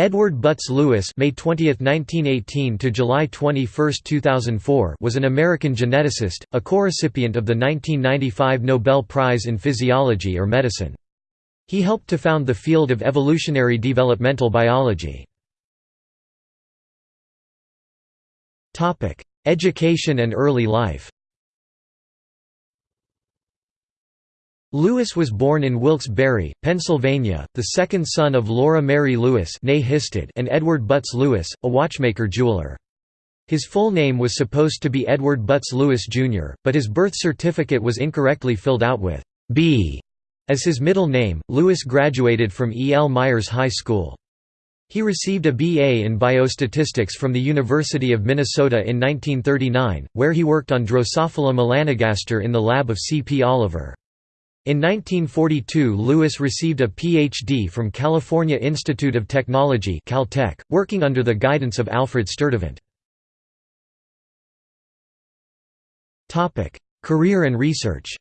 Edward Butts Lewis May 20, 1918 to July 21, 2004 was an American geneticist, a co-recipient of the 1995 Nobel Prize in Physiology or Medicine. He helped to found the field of evolutionary developmental biology. Education and early life Lewis was born in Wilkes-Barre, Pennsylvania, the second son of Laura Mary Lewis and Edward Butts Lewis, a watchmaker jeweler. His full name was supposed to be Edward Butts Lewis, Jr., but his birth certificate was incorrectly filled out with B as his middle name. Lewis graduated from E. L. Meyers High School. He received a BA in biostatistics from the University of Minnesota in 1939, where he worked on Drosophila melanogaster in the lab of C. P. Oliver. In 1942 Lewis received a Ph.D. from California Institute of Technology Caltech, working under the guidance of Alfred Sturtevant. Career and research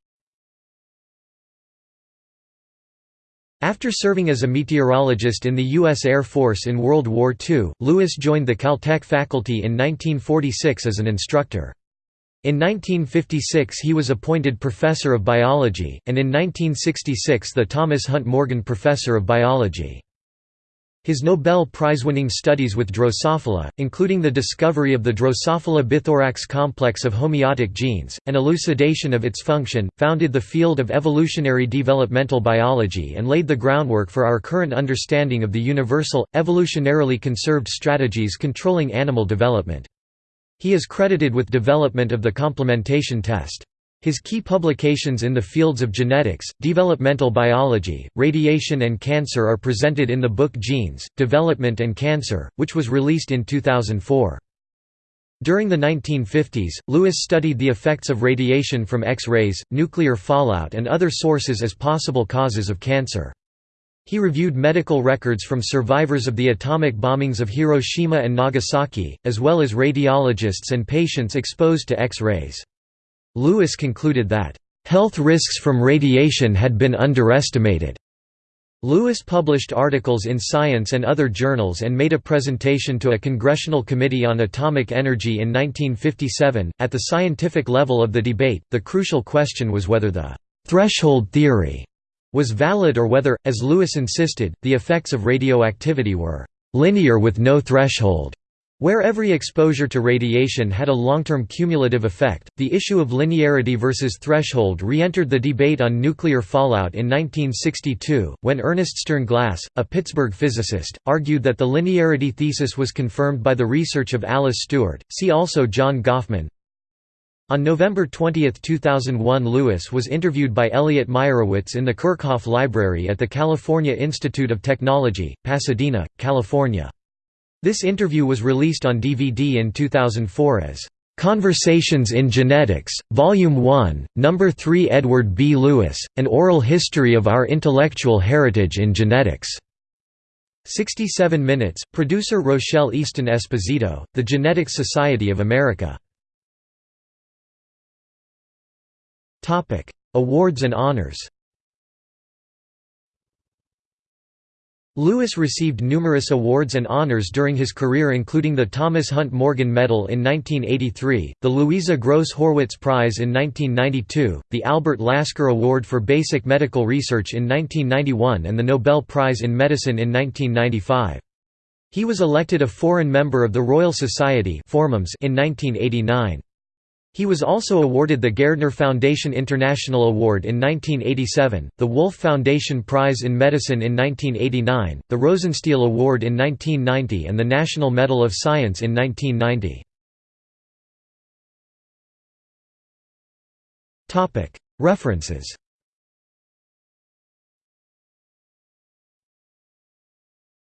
After serving as a meteorologist in the U.S. Air Force in World War II, Lewis joined the Caltech faculty in 1946 as an instructor. In 1956 he was appointed Professor of Biology, and in 1966 the Thomas Hunt Morgan Professor of Biology. His Nobel Prize-winning studies with Drosophila, including the discovery of the Drosophila bithorax complex of homeotic genes, and elucidation of its function, founded the field of evolutionary developmental biology and laid the groundwork for our current understanding of the universal, evolutionarily conserved strategies controlling animal development. He is credited with development of the complementation test. His key publications in the fields of genetics, developmental biology, radiation and cancer are presented in the book Genes, Development and Cancer, which was released in 2004. During the 1950s, Lewis studied the effects of radiation from X-rays, nuclear fallout and other sources as possible causes of cancer. He reviewed medical records from survivors of the atomic bombings of Hiroshima and Nagasaki, as well as radiologists and patients exposed to X-rays. Lewis concluded that, "...health risks from radiation had been underestimated." Lewis published articles in Science and other journals and made a presentation to a Congressional Committee on Atomic Energy in 1957. At the scientific level of the debate, the crucial question was whether the threshold theory was valid or whether, as Lewis insisted, the effects of radioactivity were linear with no threshold. Where every exposure to radiation had a long-term cumulative effect, the issue of linearity versus threshold re-entered the debate on nuclear fallout in 1962, when Ernest Sternglass, a Pittsburgh physicist, argued that the linearity thesis was confirmed by the research of Alice Stewart. See also John Gofman, on November 20, 2001 Lewis was interviewed by Elliot Meyerowitz in the Kerckhoff Library at the California Institute of Technology, Pasadena, California. This interview was released on DVD in 2004 as "'Conversations in Genetics, Volume 1, Number 3 Edward B. Lewis, An Oral History of Our Intellectual Heritage in Genetics' 67 minutes, producer Rochelle Easton Esposito, The Genetics Society of America Topic: Awards and honors. Lewis received numerous awards and honors during his career including the Thomas Hunt Morgan Medal in 1983, the Louisa Gross Horwitz Prize in 1992, the Albert Lasker Award for Basic Medical Research in 1991 and the Nobel Prize in Medicine in 1995. He was elected a foreign member of the Royal Society in 1989. He was also awarded the Gairdner Foundation International Award in 1987, the Wolf Foundation Prize in Medicine in 1989, the Rosenstiel Award in 1990 and the National Medal of Science in 1990. References